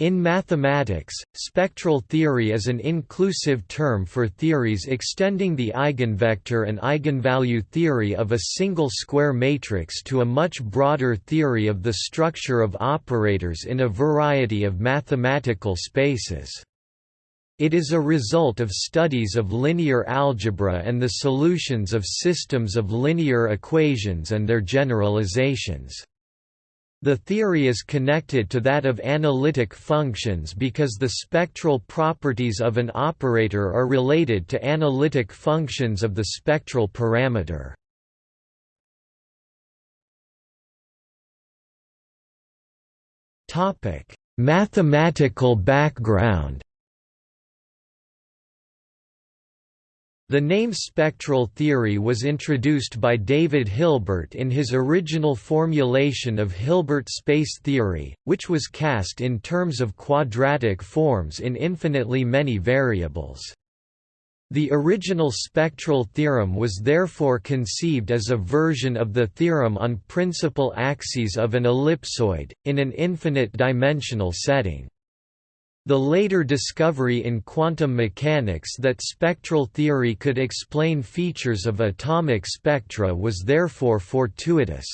In mathematics, spectral theory is an inclusive term for theories extending the eigenvector and eigenvalue theory of a single square matrix to a much broader theory of the structure of operators in a variety of mathematical spaces. It is a result of studies of linear algebra and the solutions of systems of linear equations and their generalizations. The theory is connected to that of analytic functions because the spectral properties of an operator are related to analytic functions of the spectral parameter. Mathematical background The name spectral theory was introduced by David Hilbert in his original formulation of Hilbert space theory, which was cast in terms of quadratic forms in infinitely many variables. The original spectral theorem was therefore conceived as a version of the theorem on principal axes of an ellipsoid, in an infinite dimensional setting. The later discovery in quantum mechanics that spectral theory could explain features of atomic spectra was therefore fortuitous.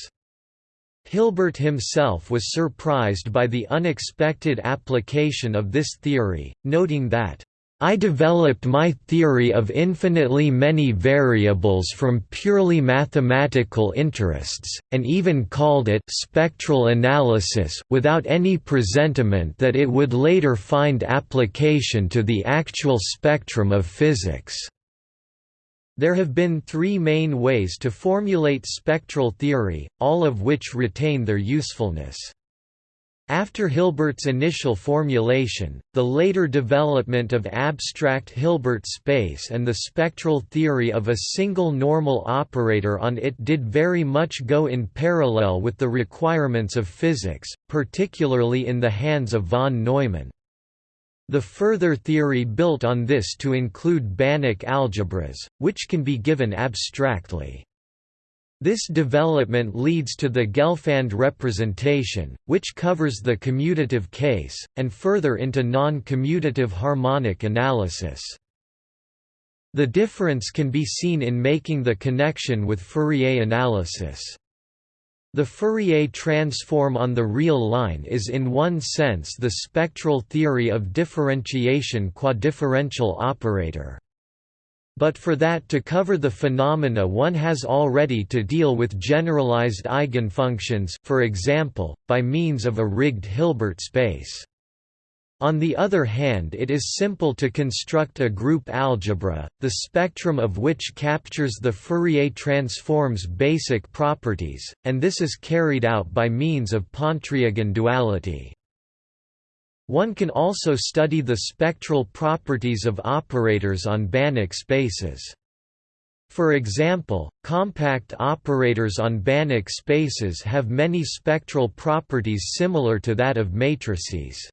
Hilbert himself was surprised by the unexpected application of this theory, noting that I developed my theory of infinitely many variables from purely mathematical interests, and even called it spectral analysis without any presentiment that it would later find application to the actual spectrum of physics. There have been three main ways to formulate spectral theory, all of which retain their usefulness. After Hilbert's initial formulation, the later development of abstract Hilbert space and the spectral theory of a single normal operator on it did very much go in parallel with the requirements of physics, particularly in the hands of von Neumann. The further theory built on this to include Banach algebras, which can be given abstractly. This development leads to the Gelfand representation, which covers the commutative case, and further into non-commutative harmonic analysis. The difference can be seen in making the connection with Fourier analysis. The Fourier transform on the real line is in one sense the spectral theory of differentiation quadifferential operator. But for that to cover the phenomena one has already to deal with generalized eigenfunctions for example, by means of a rigged Hilbert space. On the other hand it is simple to construct a group algebra, the spectrum of which captures the Fourier transform's basic properties, and this is carried out by means of Pontryagin duality. One can also study the spectral properties of operators on Banach spaces. For example, compact operators on Banach spaces have many spectral properties similar to that of matrices.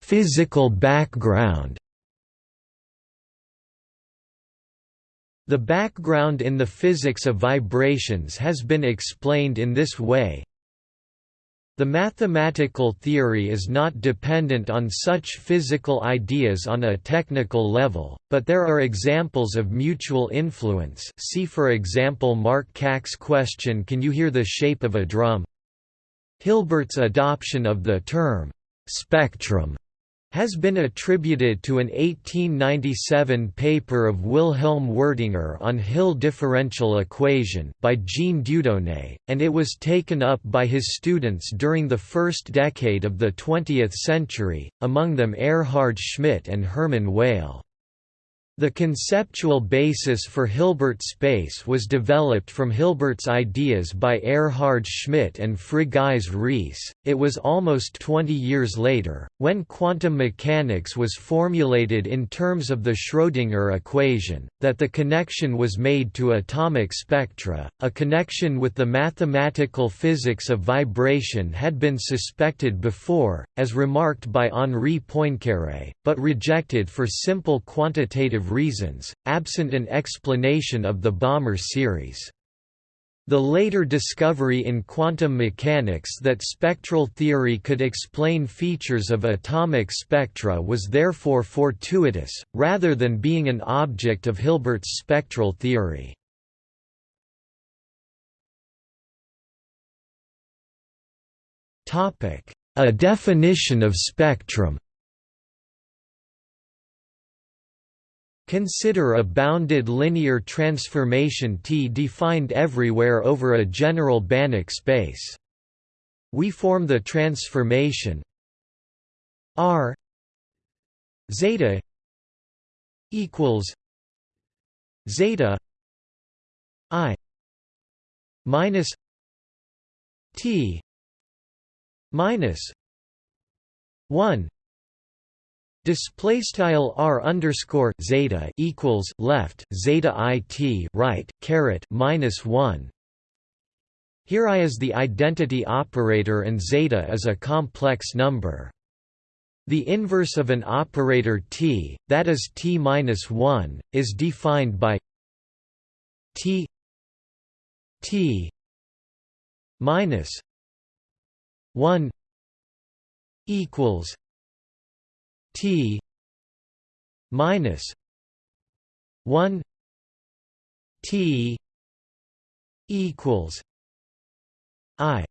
Physical background The background in the physics of vibrations has been explained in this way. The mathematical theory is not dependent on such physical ideas on a technical level, but there are examples of mutual influence see for example Mark Kac's question Can you hear the shape of a drum? Hilbert's adoption of the term, "'spectrum' has been attributed to an 1897 paper of Wilhelm Wirtinger on Hill differential equation by Jean Dieudonné, and it was taken up by his students during the first decade of the 20th century, among them Erhard Schmidt and Hermann Weyl. The conceptual basis for Hilbert space was developed from Hilbert's ideas by Erhard Schmidt and Frigyes Riesz. It was almost 20 years later, when quantum mechanics was formulated in terms of the Schrödinger equation, that the connection was made to atomic spectra. A connection with the mathematical physics of vibration had been suspected before, as remarked by Henri Poincaré, but rejected for simple quantitative reasons, absent an explanation of the Balmer series. The later discovery in quantum mechanics that spectral theory could explain features of atomic spectra was therefore fortuitous, rather than being an object of Hilbert's spectral theory. A definition of spectrum Consider a bounded linear transformation T defined everywhere over a general Banach space. We form the transformation R zeta equals zeta i minus T minus 1 Display style r underscore zeta equals left zeta i t right caret minus one. Here i is the identity operator and zeta is a complex number. The inverse of an operator t, that is t minus one, is defined by t t minus one equals T minus one T equals I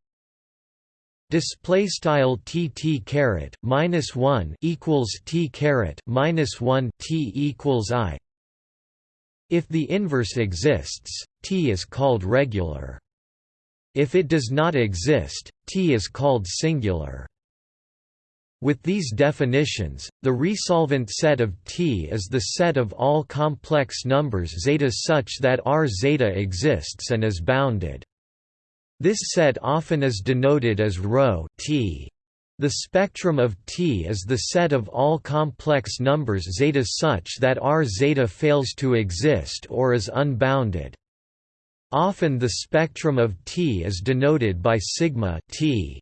Display style t t caret minus one equals t caret minus one t equals i. If the inverse exists, t is called regular. If it does not exist, t is called singular. With these definitions, the resolvent set of T is the set of all complex numbers zeta such that R zeta exists and is bounded. This set often is denoted as ρ T. The spectrum of T is the set of all complex numbers zeta such that R zeta fails to exist or is unbounded. Often the spectrum of T is denoted by sigma T.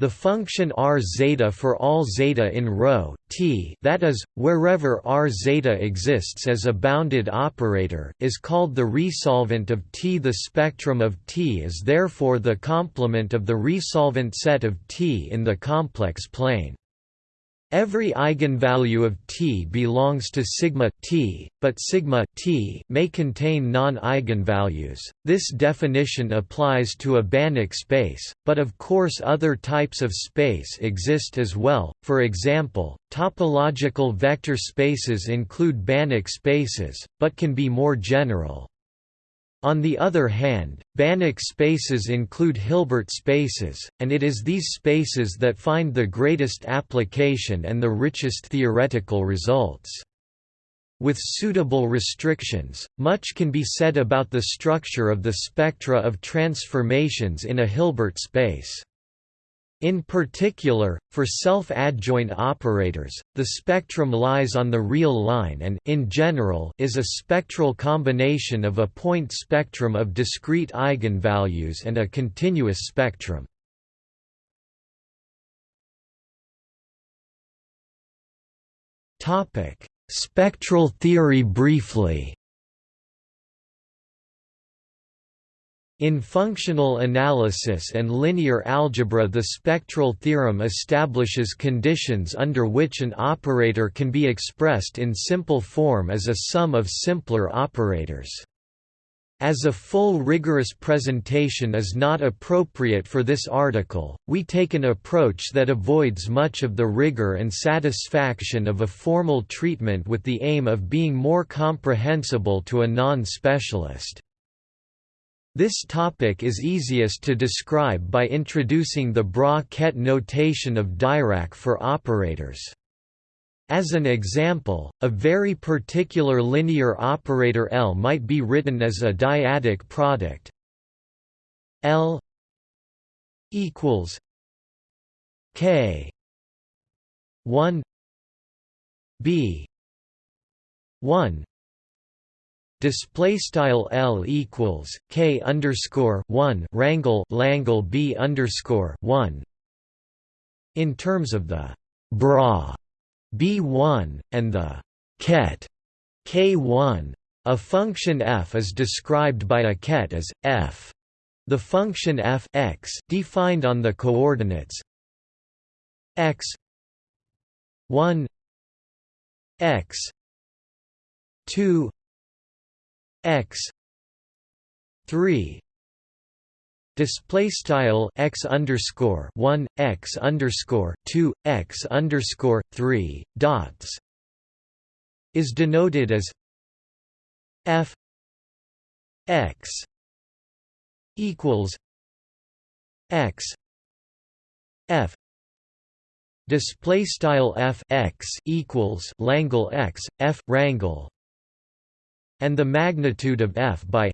The function r zeta for all zeta in ρ t that is, wherever r zeta exists as a bounded operator is called the resolvent of T. The spectrum of T is therefore the complement of the resolvent set of T in the complex plane. Every eigenvalue of T belongs to sigma T, but sigma T may contain non-eigenvalues. This definition applies to a Banach space, but of course other types of space exist as well. For example, topological vector spaces include Banach spaces, but can be more general. On the other hand, Banach spaces include Hilbert spaces, and it is these spaces that find the greatest application and the richest theoretical results. With suitable restrictions, much can be said about the structure of the spectra of transformations in a Hilbert space. In particular, for self-adjoint operators, the spectrum lies on the real line and in general is a spectral combination of a point spectrum of discrete eigenvalues and a continuous spectrum. Spectral theory briefly In functional analysis and linear algebra the spectral theorem establishes conditions under which an operator can be expressed in simple form as a sum of simpler operators. As a full rigorous presentation is not appropriate for this article, we take an approach that avoids much of the rigor and satisfaction of a formal treatment with the aim of being more comprehensible to a non-specialist. This topic is easiest to describe by introducing the bra-ket notation of Dirac for operators. As an example, a very particular linear operator L might be written as a dyadic product L equals K 1 B 1 display style L equals K underscore 1 rangle Langle B underscore 1 in terms of the bra B1 and the ket K1 a function f is described by a ket as f. The function f x defined on the coordinates x 1 x 2 x 3 display style x underscore 1 x underscore 2 x underscore 3 dots is denoted as f x equals x f display style f x equals langle x f rangle and the magnitude of f by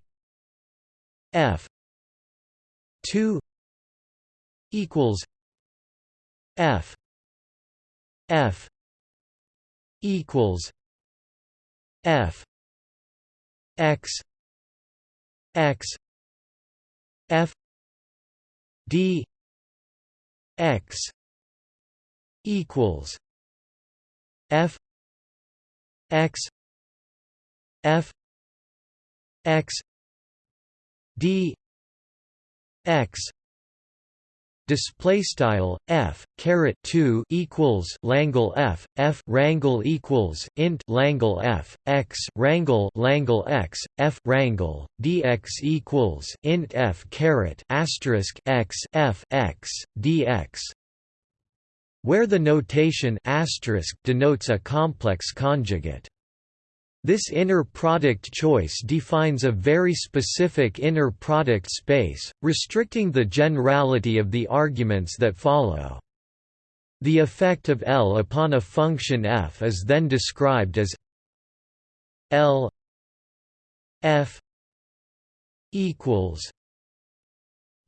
f 2 equals f f equals f x x f d x equals f x f x d x. Display style f caret 2 equals langle f f rangle equals int langle f x rangle langle x f rangle dx equals int f caret asterisk x f x dx where the notation asterisk denotes a complex conjugate this inner product choice defines a very specific inner product space, restricting the generality of the arguments that follow. The effect of L upon a function f is then described as L f equals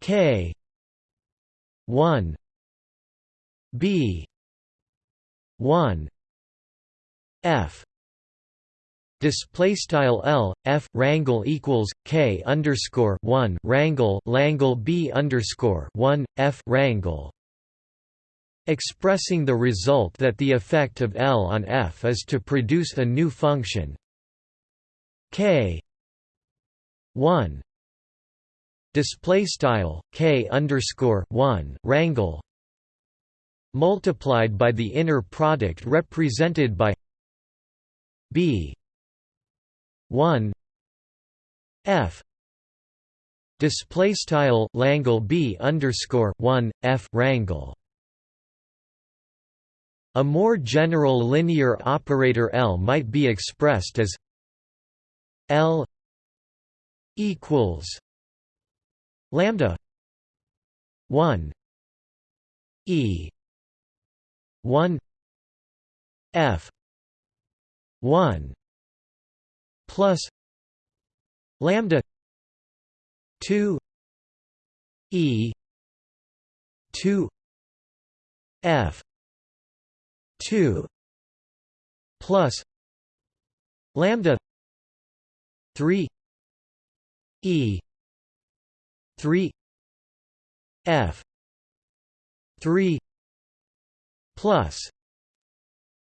k 1 b 1 f display style L F rangle equals K underscore 1 rangle Langle B underscore 1 F rangle expressing the result that the effect of L on F is to produce a new function. K 1 display style K underscore 1 rangle multiplied by the inner product represented by B 1 f display style langle b underscore 1 f rangle a more general linear operator L might be expressed as L equals lambda 1 e 1 f 1 plus lambda 2 e 2 f 2 plus lambda 3 e 3 f 3 plus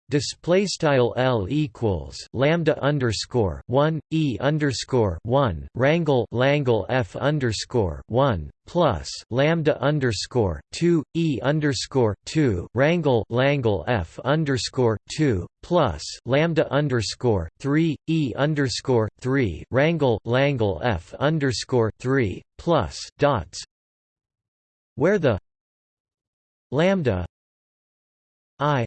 display style L equals lambda underscore 1 e underscore 1 rangle langle F underscore 1 plus lambda underscore 2 e underscore 2 rangle langle F underscore 2 plus lambda underscore 3 e underscore 3 rangle langle F underscore 3 plus dots. Where the lambda i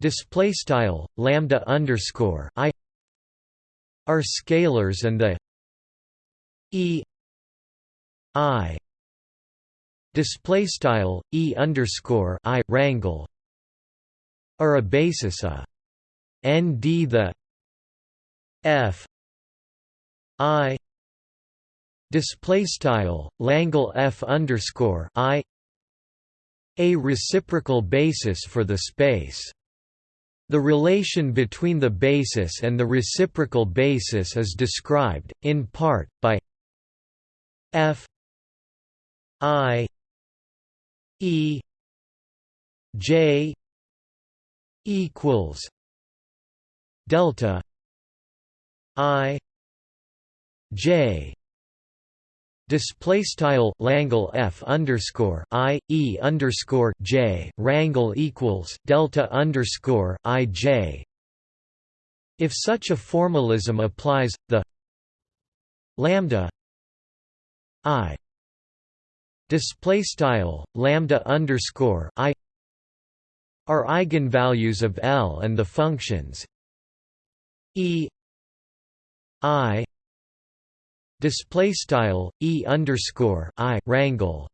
display style lambda underscore i are scalars and the e i display style e underscore i rangle are a basis a nd the f i display style langle f underscore i a reciprocal basis for the space the relation between the basis and the reciprocal basis is described, in part, by f i e j equals delta i j display style Langle F underscore I E underscore J rangle equals delta underscore I J. If such a formalism applies the lambda I display style lambda underscore I are eigenvalues of L and the functions E I display style e underscore i rangle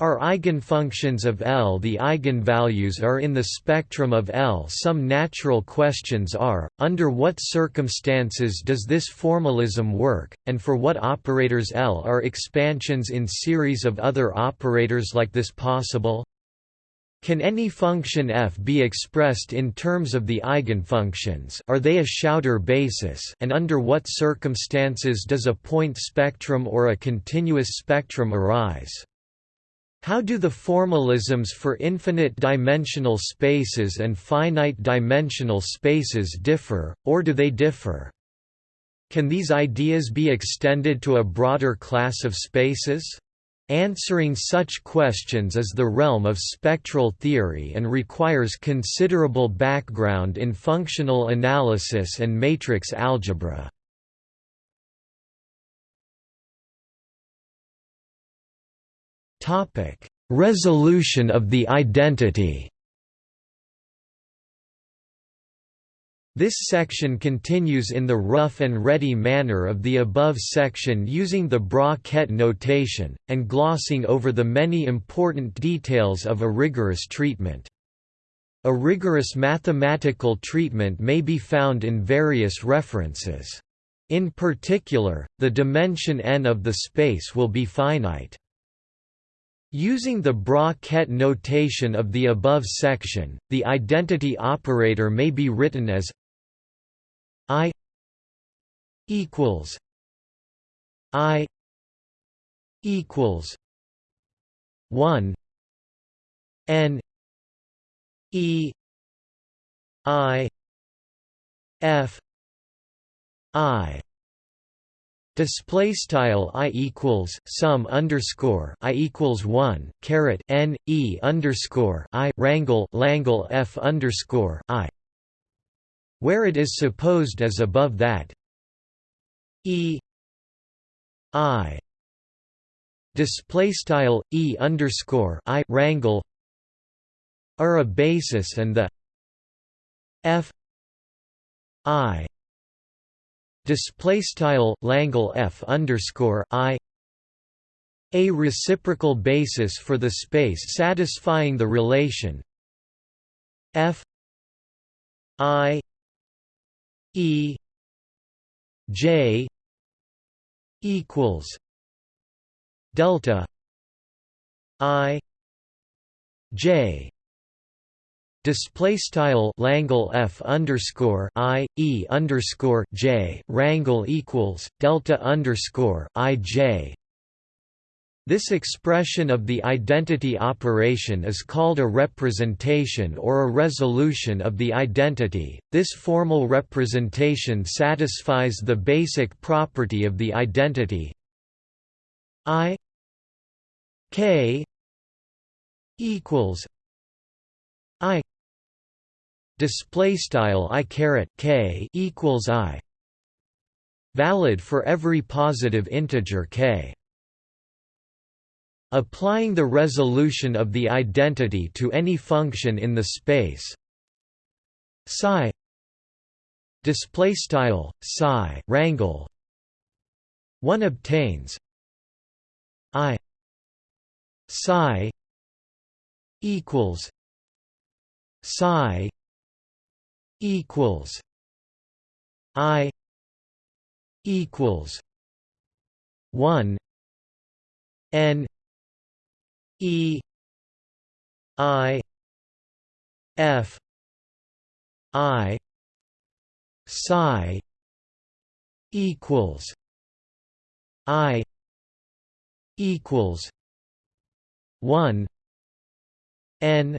are eigenfunctions of L. The eigenvalues are in the spectrum of L. Some natural questions are, under what circumstances does this formalism work, and for what operators L are expansions in series of other operators like this possible? Can any function f be expressed in terms of the eigenfunctions are they a Schauder basis and under what circumstances does a point spectrum or a continuous spectrum arise? How do the formalisms for infinite-dimensional spaces and finite-dimensional spaces differ, or do they differ? Can these ideas be extended to a broader class of spaces? Answering such questions is the realm of spectral theory and requires considerable background in functional analysis and matrix algebra. Resolution of the identity This section continues in the rough and ready manner of the above section using the bra-ket notation, and glossing over the many important details of a rigorous treatment. A rigorous mathematical treatment may be found in various references. In particular, the dimension n of the space will be finite. Using the bra-ket notation of the above section, the identity operator may be written as I equals I equals one N E I F I. Display style i equals sum underscore i equals one caret n e underscore i rangle langle f underscore i where it is supposed as above that e i display style e underscore i rangle are a basis and the f i display style langle f underscore i a reciprocal basis for the space satisfying the relation f i E J equals delta I J Display style Langle F underscore I E underscore J rangle equals delta underscore I J this expression of the identity operation is called a representation or a resolution of the identity. This formal representation satisfies the basic property of the identity. I K equals I display style I caret K equals I. Valid for every positive integer K Applying the resolution of the identity to any function in the space. Psi. Display style psi rangle one obtains. I. Psi. Equals. Psi. Equals. I. Equals. 1 n E I F I psi equals I equals one N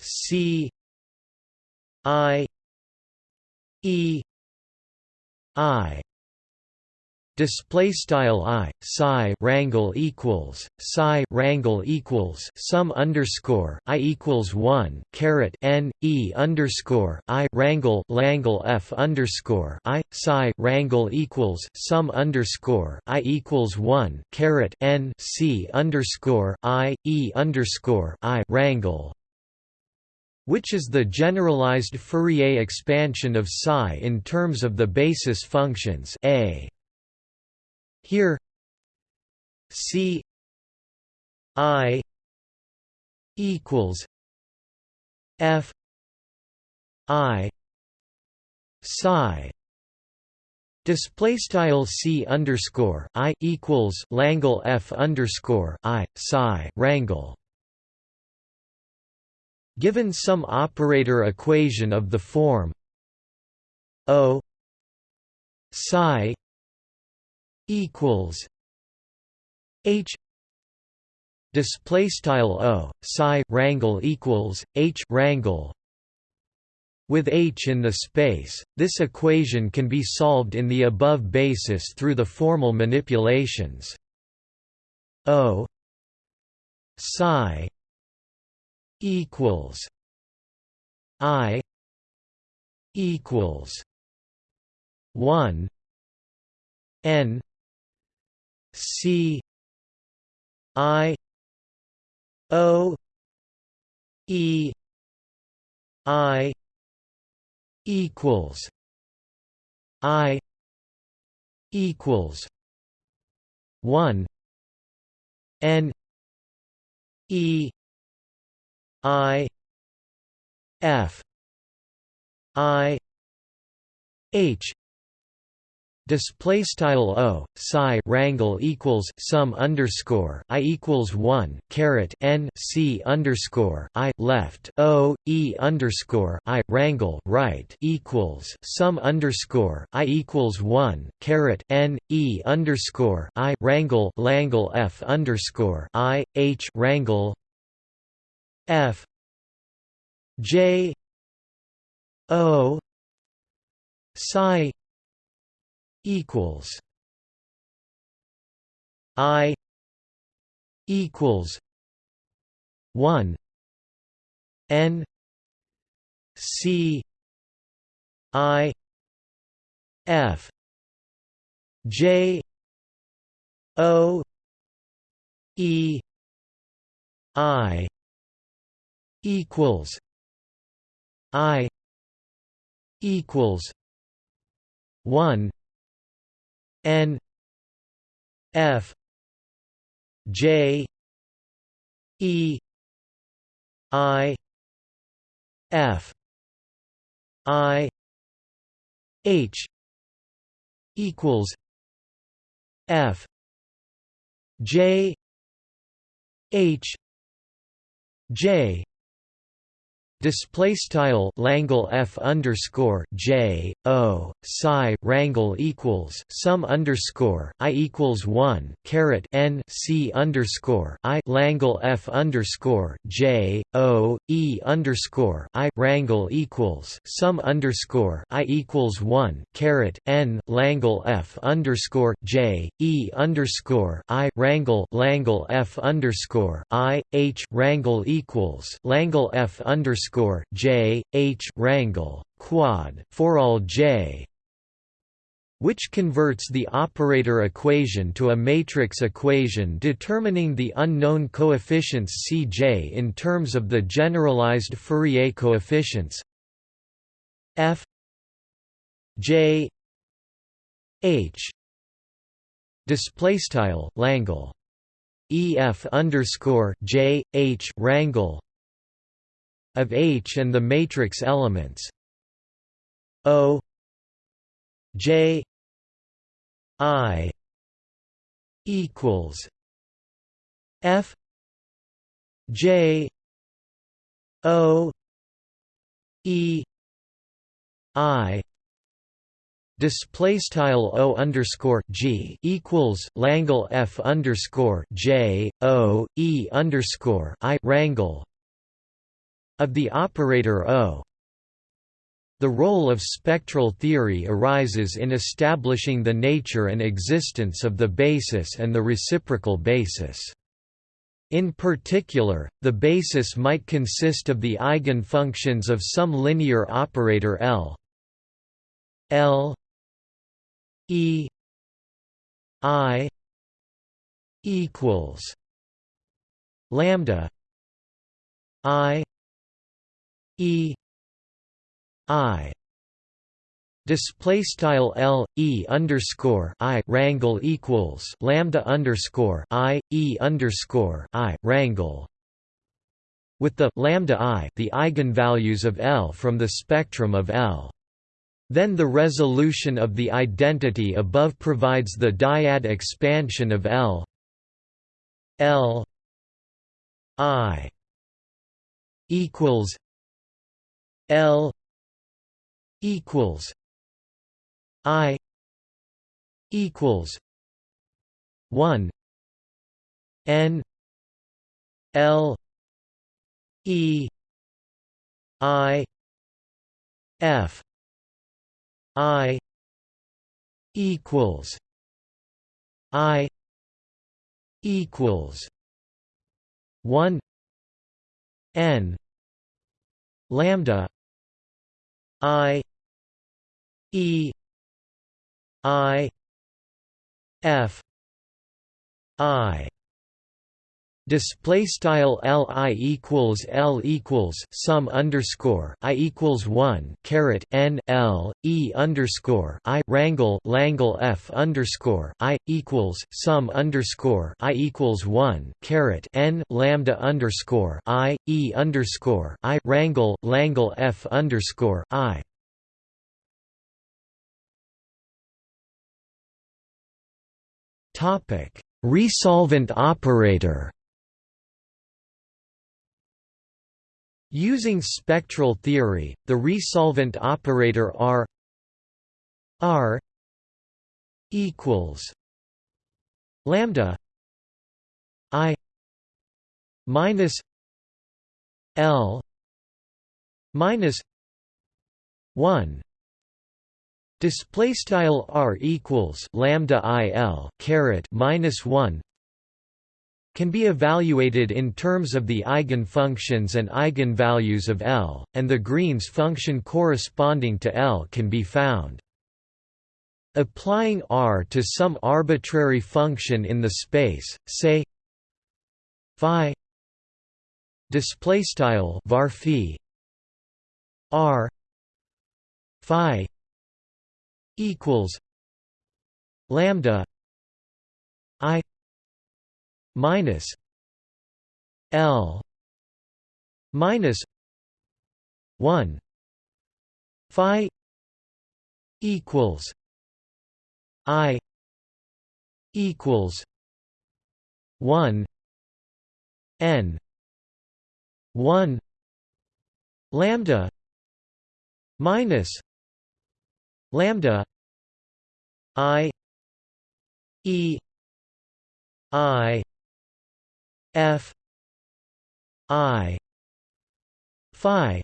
C I E I display style i psi rangle equals psi rangle equals sum underscore i equals 1 caret n e underscore i rangle langle f underscore i psi rangle equals sum underscore i equals 1 caret n c underscore i e underscore i rangle which is the generalized Fourier expansion of psi in terms of the basis functions a here. C. I. equals F. I. psi. Display style c underscore i equals Langle f underscore i psi rangle. Given some operator equation of the form O psi equals H display style O psi rangle equals H rangle with H in the space, this equation can be solved in the above basis through the formal manipulations. O psi equals I equals one N C I O E I equals I equals one N E I F I H display style o psi rangle equals sum underscore i equals 1 caret n c underscore i left o e underscore i rangle right equals sum underscore i equals 1 caret n e underscore i rangle langle f underscore i h rangle f j o psi equals I equals one N C I F J O E I equals I equals one N F J E I F I H equals F J H J Display style Langle f underscore j o psi rangle equals sum underscore i equals one caret n c underscore i Langle f underscore j o e underscore i rangle equals sum underscore i equals one caret n Langle f underscore j e underscore i rangle Langle f underscore i h rangle equals Langle f underscore underscore J H rangle quad for all J which converts the operator equation to a matrix equation determining the unknown coefficients Cj in terms of the generalized Fourier coefficients. F j h display style Langle ef underscore j h rangle of H and the matrix elements. O J I equals F J O E I. Display style o underscore g equals Langle f underscore j o e underscore i rangle of the operator O. The role of spectral theory arises in establishing the nature and existence of the basis and the reciprocal basis. In particular, the basis might consist of the eigenfunctions of some linear operator L. L. E. I. equals lambda I E I display style L E underscore I rangle equals lambda underscore I E underscore I rangle with the lambda I the eigenvalues of L from the spectrum of L. Then the resolution of the identity above provides the dyad expansion of L. L I equals L equals I equals one N L E I F I equals I equals one N lambda I E I F I Display style L I equals L equals sum underscore I equals one caret N L E underscore I rangle Langle F underscore I equals sum underscore I equals one caret N lambda underscore I E underscore I rangle Langle F underscore I. Topic Resolvent operator Using spectral theory, the resolvent operator R R equals lambda I minus L minus one display style R equals lambda I L caret minus one can be evaluated in terms of the eigenfunctions and eigenvalues of L, and the Green's function corresponding to L can be found. Applying R to some arbitrary function in the space, say phi display style var R phi equals lambda I minus L minus one Phi equals I equals one N one lambda minus lambda I E I F I Phi.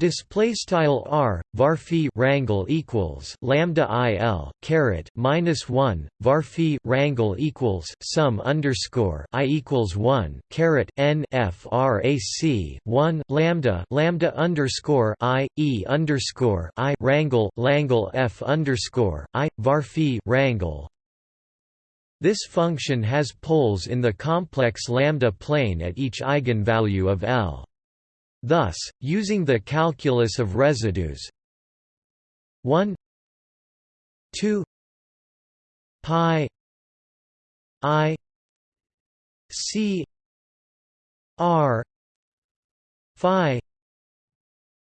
Display style r var rangle equals lambda i l caret minus one var rangle equals sum underscore i equals one caret n frac one lambda lambda underscore i e underscore i rangle langle f underscore i var rangle this function has poles in the complex lambda plane at each eigenvalue of L. Thus, using the calculus of residues 1 2 pi i c r phi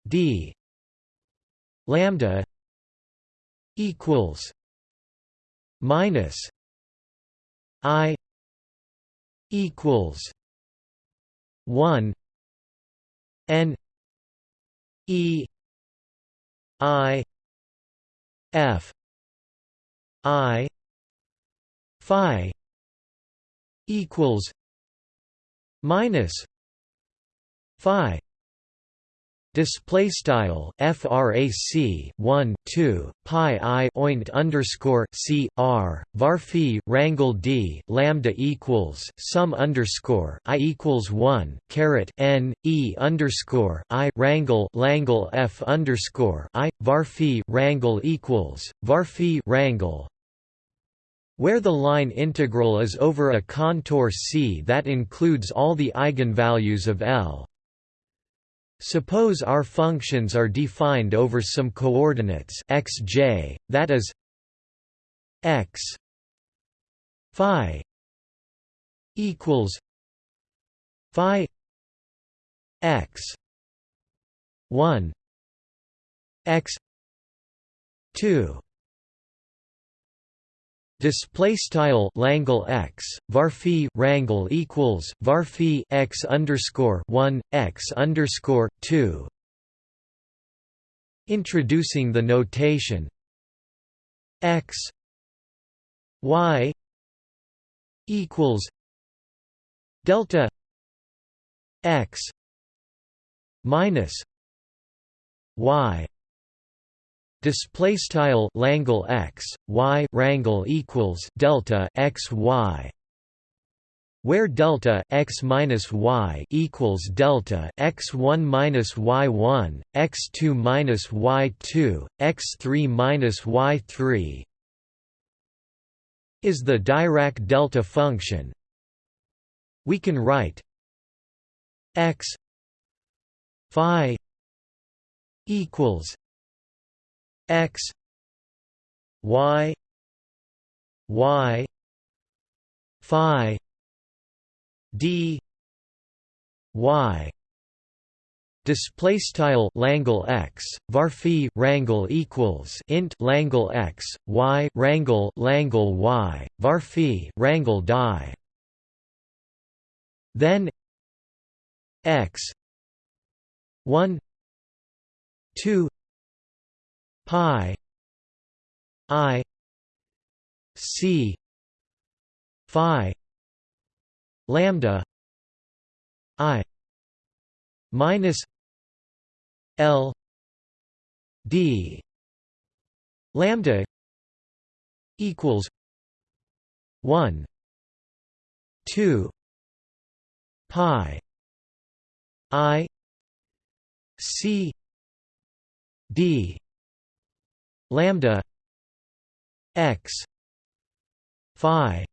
d lambda equals minus I equals one N E I F I Phi equals minus Phi display style frac 1 2 pi i oint underscore c r var phi rangle d lambda equals sum underscore i equals 1 caret n e underscore i rangle langle f underscore i var phi rangle equals var phi rangle where the line integral is over a contour C that includes all the eigenvalues of L Suppose our functions are defined over some coordinates xj, that is x phi equals phi x 1 x 2 Display style Langle x varphi rangle equals varphi x underscore one x underscore two. Introducing the notation x y equals delta x minus y display style Langle x y rangle equals delta x y where delta x minus y equals delta x one minus y one, x two minus y two, x three minus y three is the Dirac delta function. We can write x phi equals x y y phi d y. Display style Langle x varphi rangle equals int Langle x y rangle Langle y varphi rangle die then x 1 2 pi. I. C. Phi. Lambda. I. Minus l. D. Lambda equals 1 2 pi. I. C. D lambda x phi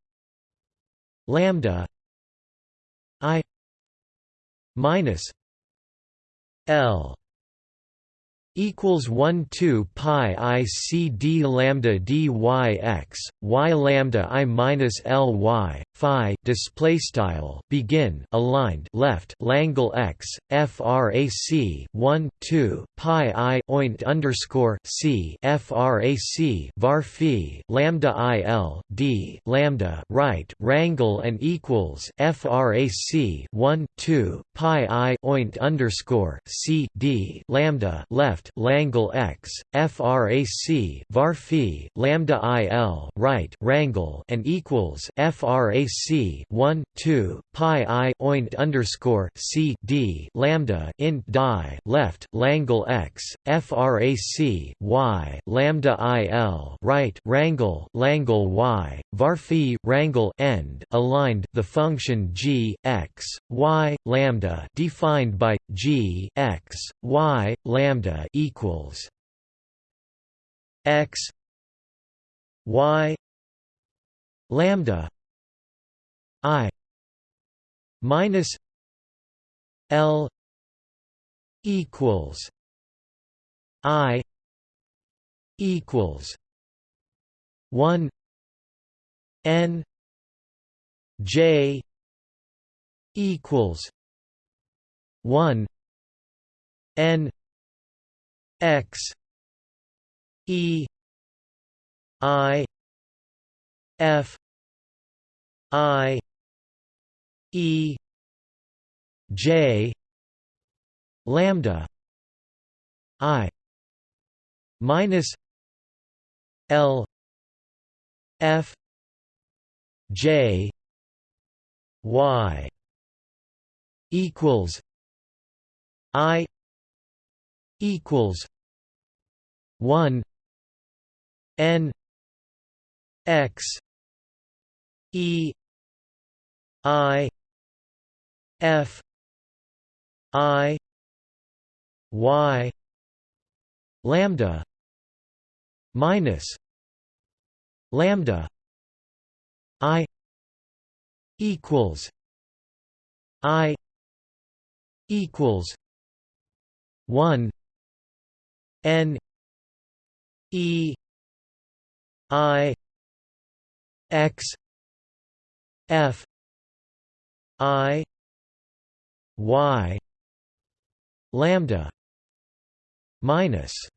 lambda i minus l equals 1 2 pi i c d lambda d y x y lambda i minus l y phi display style begin aligned left Langle x frac 1 2 pi i oint underscore c frac var phi lambda i l d lambda right rangle and equals frac 1 2 pi i oint underscore c d lambda left Langle x frac var phi lambda il right rangle and equals frac 1 2 pi i oint underscore c d lambda int die left Langle x frac y lambda il right rangle Langle y var phi rangle end aligned the function g x y lambda defined by g x y lambda equals x y lambda i minus l equals i equals 1 n j equals 1 n x e i f i e j lambda i minus l f j y equals i equals 1 n x e i f i y lambda minus lambda i equals i equals 1 n e i x f i y lambda minus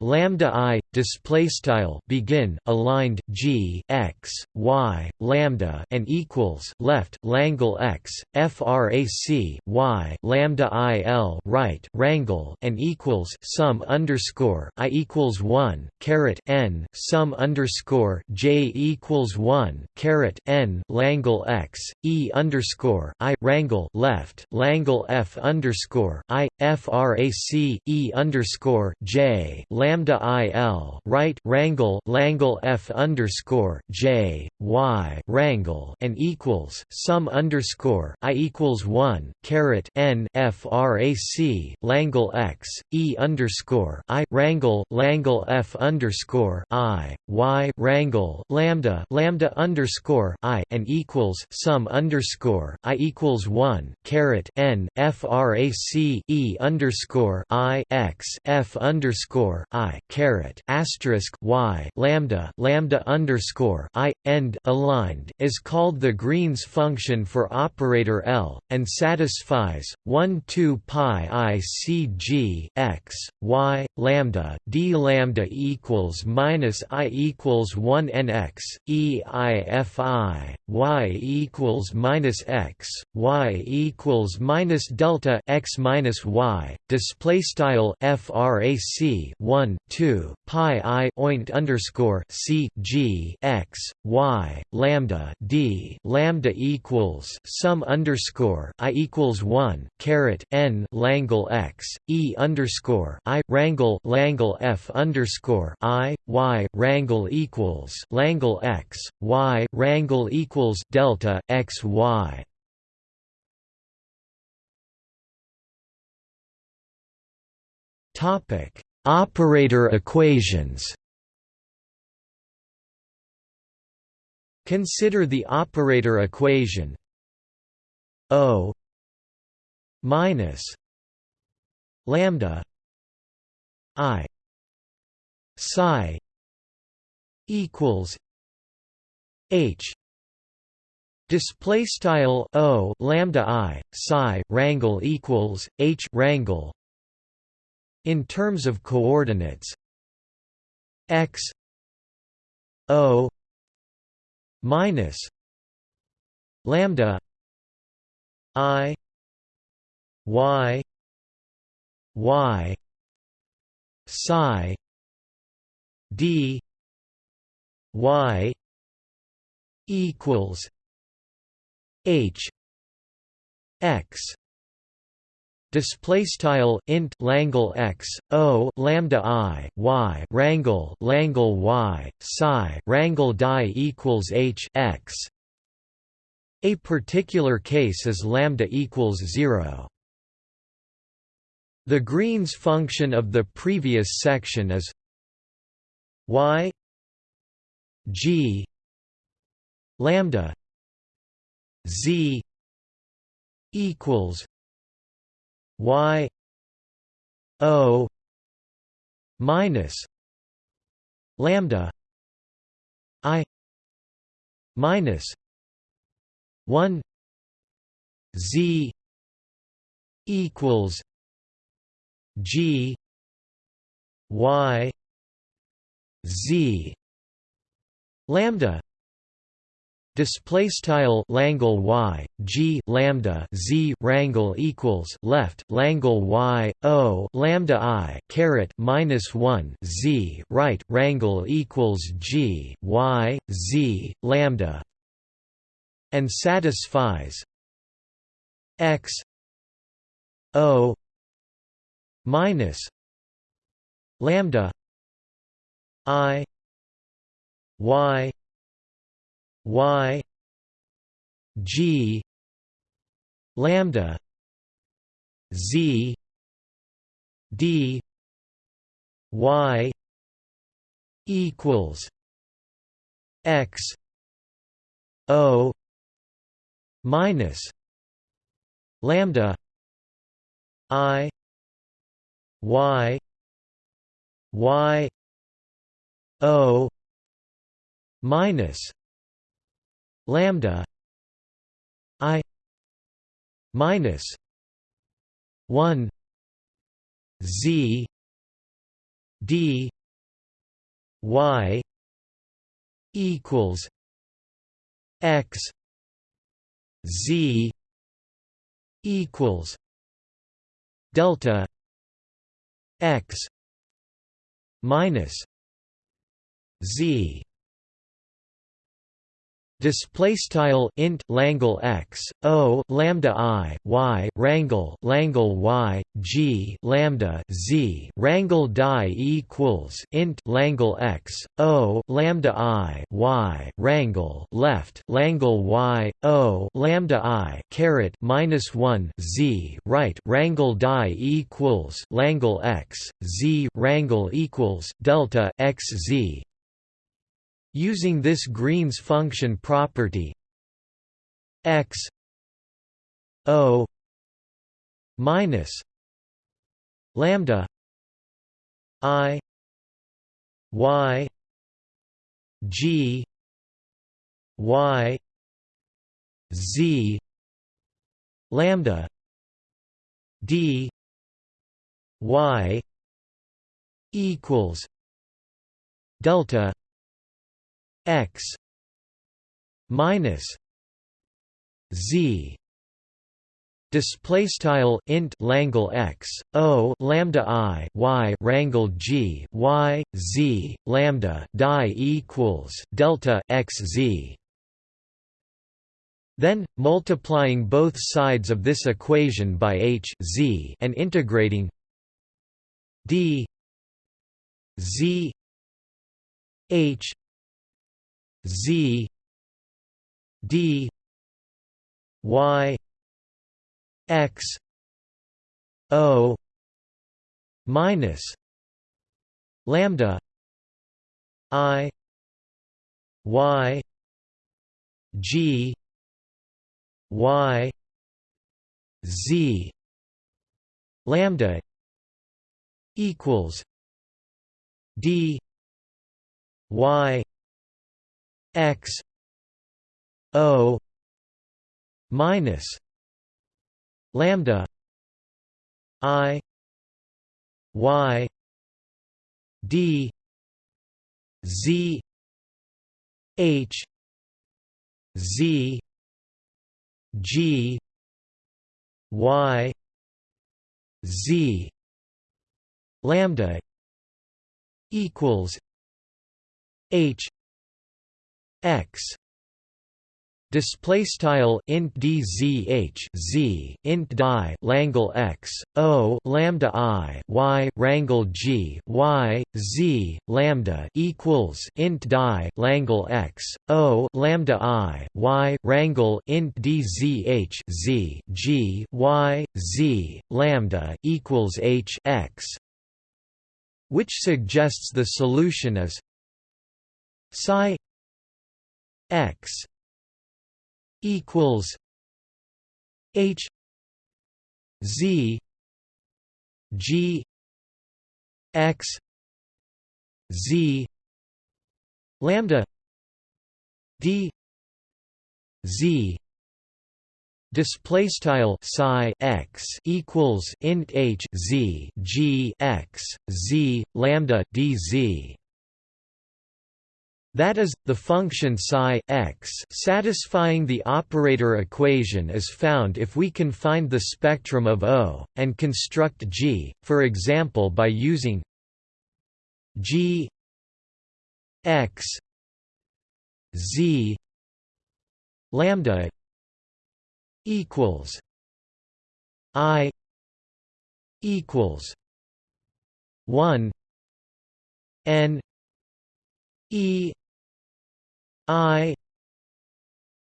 lambda i display style begin aligned g x y lambda and equals left langle x frac y lambda i l right rangle and equals sum underscore i equals one caret n sum underscore j equals one caret n langle x e underscore i rangle left langle f underscore i frac e underscore j lambda i l right rangle Langle F underscore J Y rangle and equals sum underscore I equals one caret N FRAC Langle X E underscore I rangle Langle F underscore I Y rangle lambda lambda underscore I and equals sum underscore I equals one caret N FRAC E underscore I X F underscore I caret asterisk y lambda lambda underscore i end aligned is called the Green's function for operator L and satisfies 1 2 pi i c g x y lambda d lambda equals minus i equals 1 n x e i f i y equals minus x y equals minus delta x minus y display style frac 1 2 pi i oint underscore c g x y lambda d lambda equals sum underscore i equals one caret n langle x e underscore i rangle langle f underscore i y rangle equals langle x y rangle equals delta x y. Topic: Operator equations. Consider the operator equation O minus lambda I psi equals H display style O lambda I psi rangle equals H rangle in terms of coordinates. X o minus lambda i y y psi d y equals h x display style int langle x o lambda i y rangle langle y psi rangle die equals h x. A particular case is lambda equals 0 the Green's function of the previous section is y g lambda z equals y o minus lambda i minus 1 z equals g y z lambda display style langle y g lambda z rangle equals left langle y o lambda i caret minus 1 z right rangle equals g y z lambda and satisfies x o minus lambda i y y g lambda z d y equals x o minus lambda i y y o minus lambda i minus 1 z d y equals x z equals delta x minus z Display style int Langle x o lambda i y rangle Langle y g lambda z rangle die equals int Langle x o lambda i y rangle left Langle y o lambda i caret minus one z right rangle die equals Langle x z rangle equals delta x z Using this Green's function property x o minus lambda i y g y z lambda d y equals delta x minus z display style int langle x o lambda i y rangle g y z lambda die equals delta x z. Then multiplying both sides of this equation by h z and integrating d z h Z D Y X O minus lambda I Y G Y Z lambda equals D Y x o minus lambda i y d z h z g y z lambda equals h x. Display style int dzh z int die langle x o lambda i y rangle g y z lambda equals int die langle x o lambda i y rangle int dzh z g y z lambda equals h x. Which suggests the solution is psi x equals h z g x z lambda d z display style psi x equals int h z g x z lambda d z that is, the function psi x satisfying the operator equation is found if we can find the spectrum of O, and construct G, for example by using G x z lambda equals I equals one N E I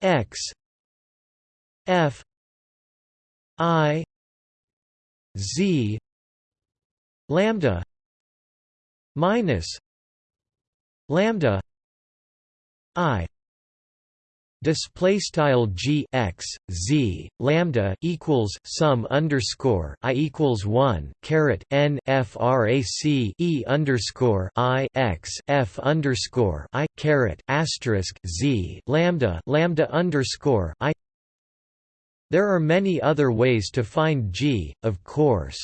X F I Z lambda minus lambda I display style g x z lambda equals sum underscore i equals one caret n frac e underscore i x f underscore i caret asterisk z lambda lambda underscore i. There are many other ways to find g, of course.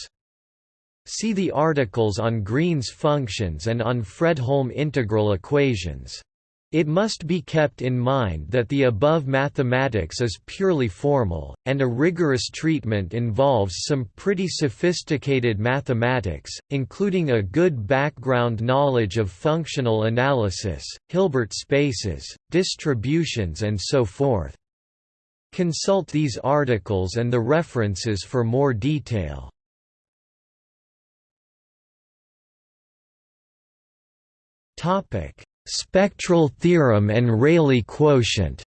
See the articles on Green's functions and on Fredholm integral equations. It must be kept in mind that the above mathematics is purely formal, and a rigorous treatment involves some pretty sophisticated mathematics, including a good background knowledge of functional analysis, Hilbert spaces, distributions and so forth. Consult these articles and the references for more detail. Topic Spectral theorem and Rayleigh quotient.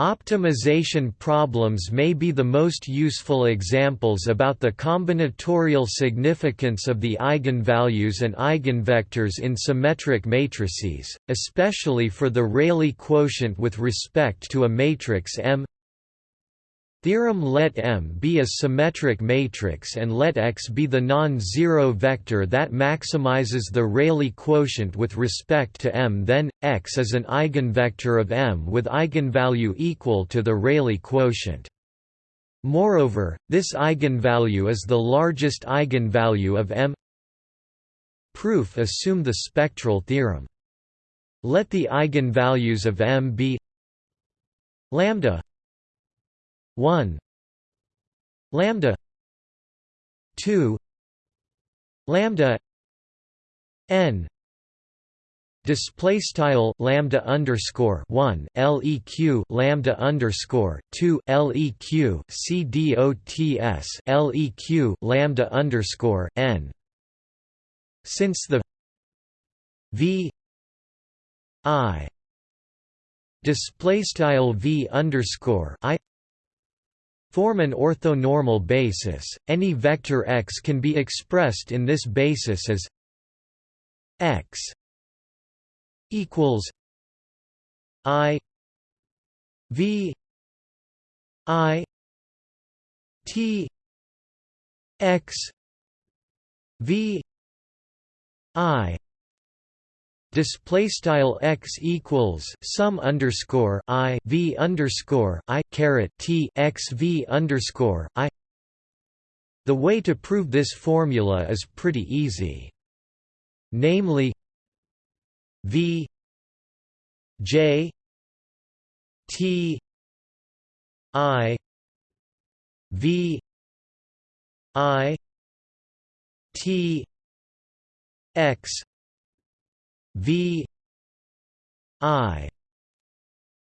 Optimization problems may be the most useful examples about the combinatorial significance of the eigenvalues and eigenvectors in symmetric matrices, especially for the Rayleigh quotient with respect to a matrix M Theorem let M be a symmetric matrix and let X be the non-zero vector that maximizes the Rayleigh quotient with respect to M then, X is an eigenvector of M with eigenvalue equal to the Rayleigh quotient. Moreover, this eigenvalue is the largest eigenvalue of M Proof assume the spectral theorem. Let the eigenvalues of M be lambda 1 lambda 2 lambda n display style lambda underscore 1 leq lambda underscore 2 leq cdots leq lambda underscore n. Since the v i display style v underscore i form an orthonormal basis, any vector x can be expressed in this basis as x equals i v i t x v i display style x equals sum underscore i v underscore i caret t x v underscore i. The way to prove this formula is pretty easy. Namely, v j t i v i t x V I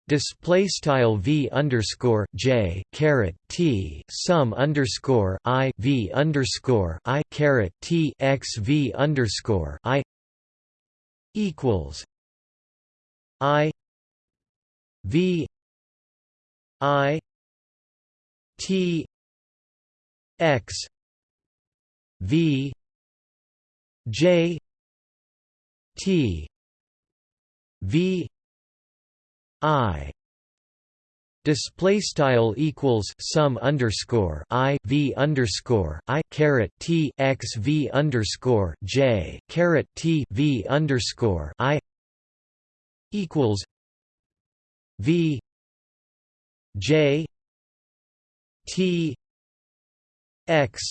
display style V underscore J caret T sum underscore I V underscore I caret T x V underscore I equals I V I T x V J T V I display style equals sum underscore I V underscore I caret T x V underscore J caret T V underscore I equals V J T x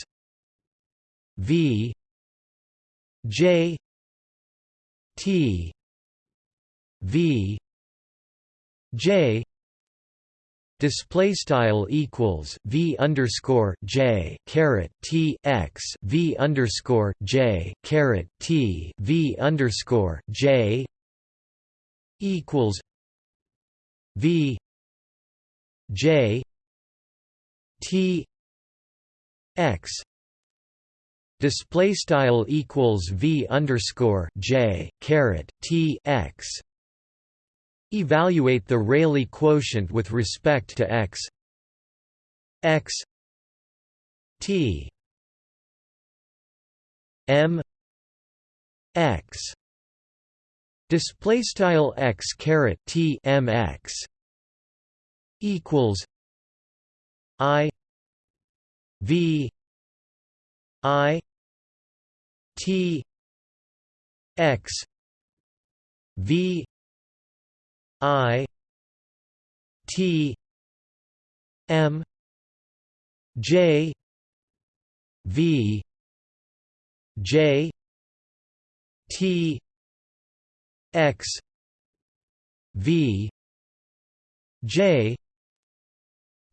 V J T V J display style equals V underscore J caret T x V underscore J caret T V underscore J equals V J T x display style equals v underscore j caret t x. Evaluate the Rayleigh quotient with respect to x. X. T. M. X. Display style x caret t m x equals i v i t x v i t m j v j t x v j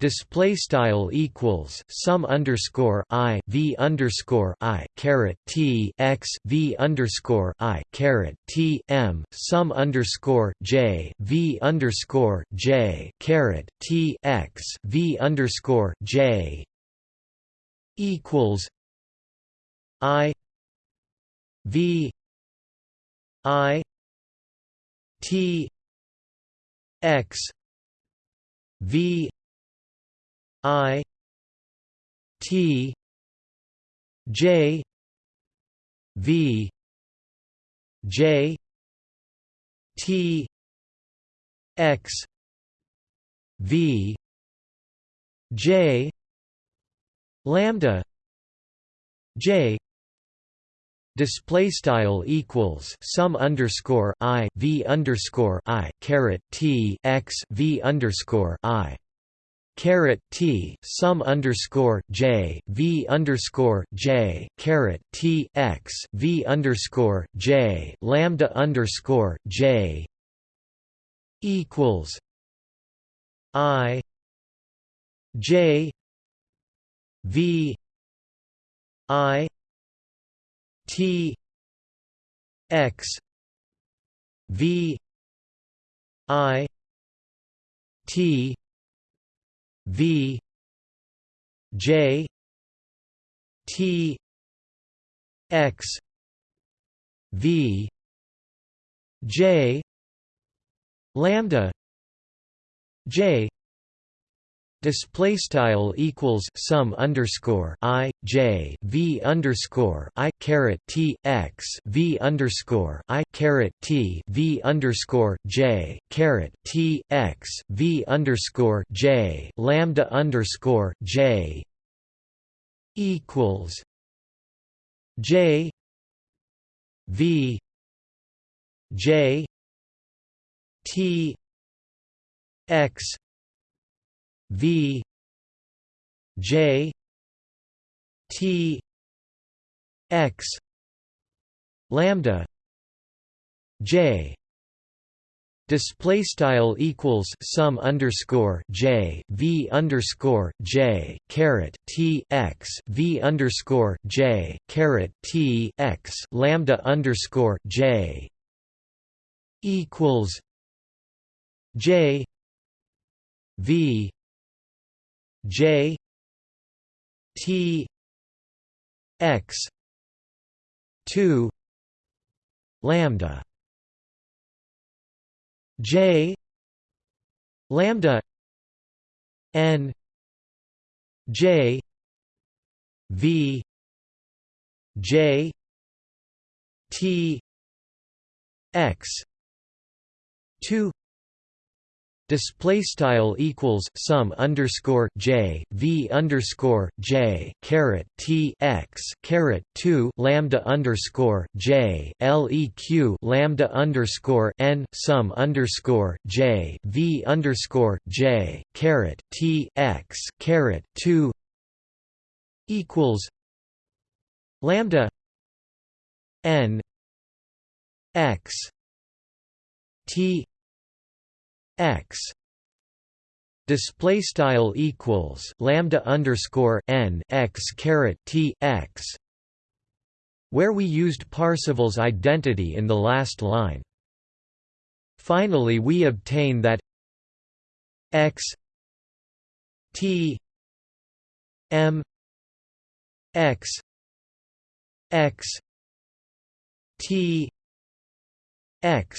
display style equals sum underscore i v underscore i caret t x v underscore i caret t m sum underscore j v underscore j caret t x v underscore j equals i v i t x v I T J V J T X V J lambda J display style equals sum underscore i v underscore i caret t x v underscore i caret T sum underscore J V underscore J caret T X V underscore J lambda underscore J equals I J V I T X V I T V J T X V J lambda J display style equals sum underscore i j v underscore i caret t x v underscore i caret t v underscore j caret t x v underscore j lambda underscore j equals j v j t x V J T X lambda J. Display style equals sum underscore j v underscore j caret t x v underscore j caret t x lambda underscore j. Equals j v J T X two lambda. J lambda N J V J T X two display style equals sum underscore j v underscore j caret t x caret 2 lambda underscore j leq lambda underscore n sum underscore j v underscore j caret t x caret 2 equals lambda n x t x display style equals lambda underscore n x caret t x where we used Parseval's identity in the last line. Finally we obtain that x t m x x t x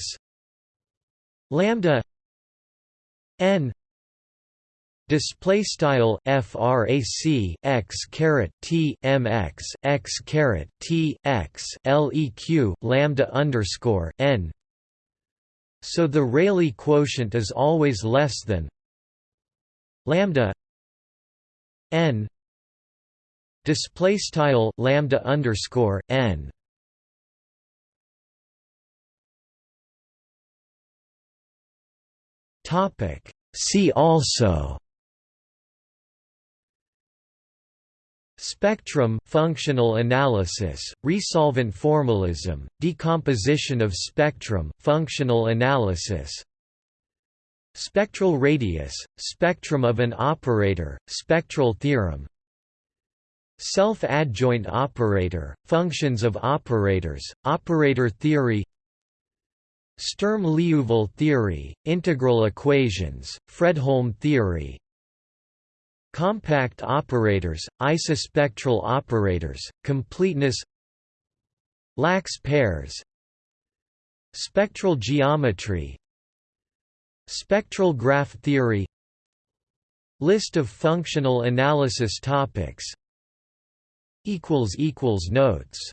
lambda n display style frac x caret t mx x caret t x leq lambda underscore n. So the Rayleigh quotient is always less than lambda n display style lambda underscore n topic. See also Spectrum functional analysis, resolvent formalism, decomposition of spectrum, functional analysis. Spectral radius, spectrum of an operator, spectral theorem. Self-adjoint operator, functions of operators, operator theory Sturm-Liouville theory, integral equations, Fredholm theory. Compact operators, isospectral operators, completeness. Lax pairs. Spectral geometry. Spectral graph theory. List of functional analysis topics. Notes